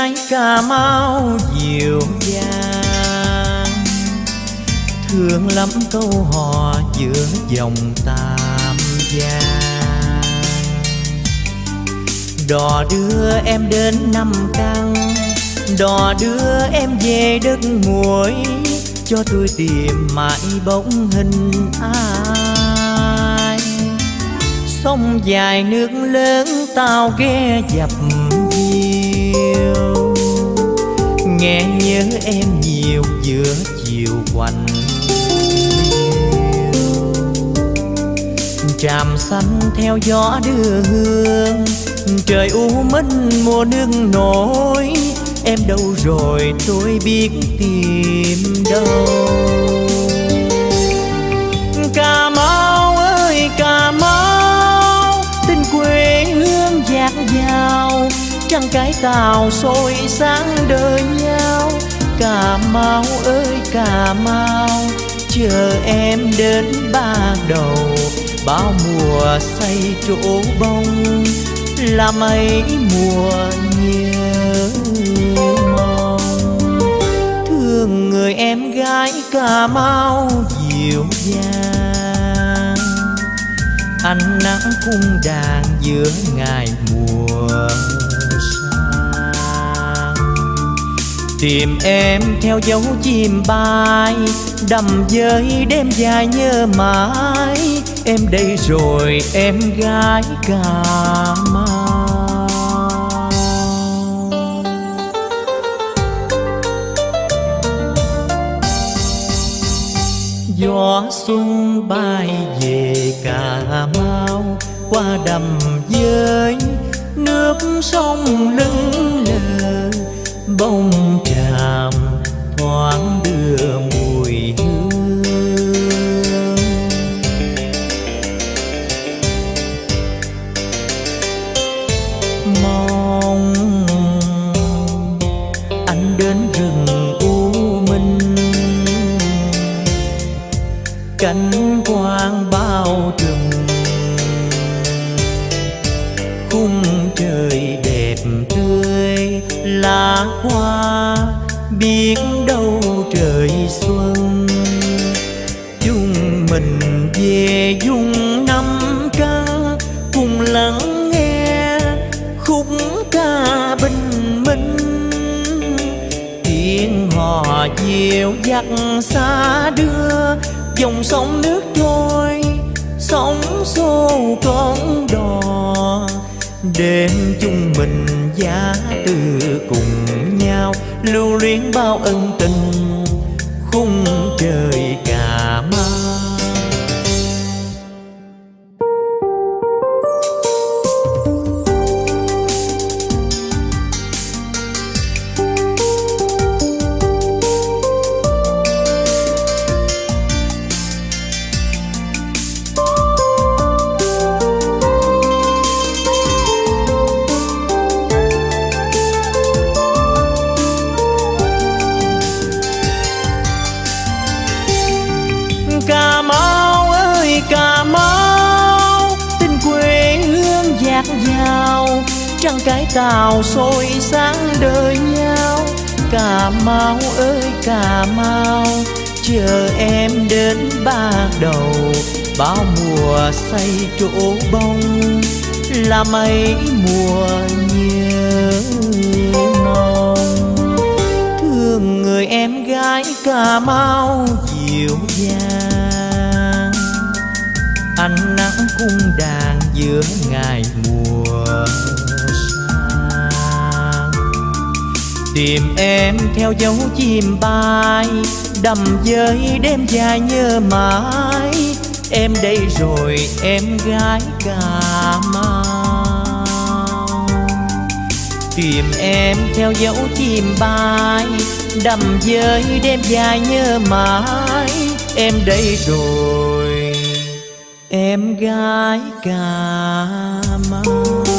gái cà mau dịu dàng thương lắm câu hò giữa dòng tam giang. Đò đưa em đến năm căn, đò đưa em về đất muối, cho tôi tìm mãi bóng hình ai. Sông dài nước lớn tao ghé dập nhiều nghe nhớ em nhiều giữa chiều quạnh tràm xanh theo gió đưa hương, trời u minh mùa nước nổi. Em đâu rồi tôi biết tìm đâu. Cà mau ơi, cà mau, tình quê hương dạt dào trăng cái tàu sôi sáng đời nhau. Cà mau ơi, cà mau, chờ em đến ba đầu. Bao mùa say chỗ bông, là mấy mùa nhớ mong. Thương người em gái cà mau dịu dàng. Ánh nắng cung đàn giữa ngày tìm em theo dấu chim bay, đầm dơi đêm dài nhớ mãi. Em đây rồi, em gái cà mau gió xuân bay về cà mau, qua đầm dơi nước sông lưng lờ, bông cánh quang bao trùm. Khung trời đẹp tươi, lá hoa biết đâu trời xuân. Chung mình về dung năm ca, cùng lắng nghe khúc ca bình minh. Tiếng hò dịu dắt xa đưa dòng sông nước trôi, sóng xô con đò. Đêm chung mình giá từ cùng nhau, lưu luyến bao ân tình, khung trời cả Cà Mau ơi, Cà Mau, tình quê hương dạt dào, trăng cái tàu sôi sáng đời nhau. Cà Mau ơi, Cà Mau, chờ em đến ba đầu, bao mùa say chỗ bông, là mấy mùa nhớ mong thương người em gái cà mau dịu dàng. Cung đàn giữa ngày mùa sang. Tìm em theo dấu chim bay, đầm với đêm dài nhớ mãi. Em đây rồi, em gái cà mau. Tìm em theo dấu chim bay, đầm với đêm dài nhớ mãi. Em đây rồi em gái cà mau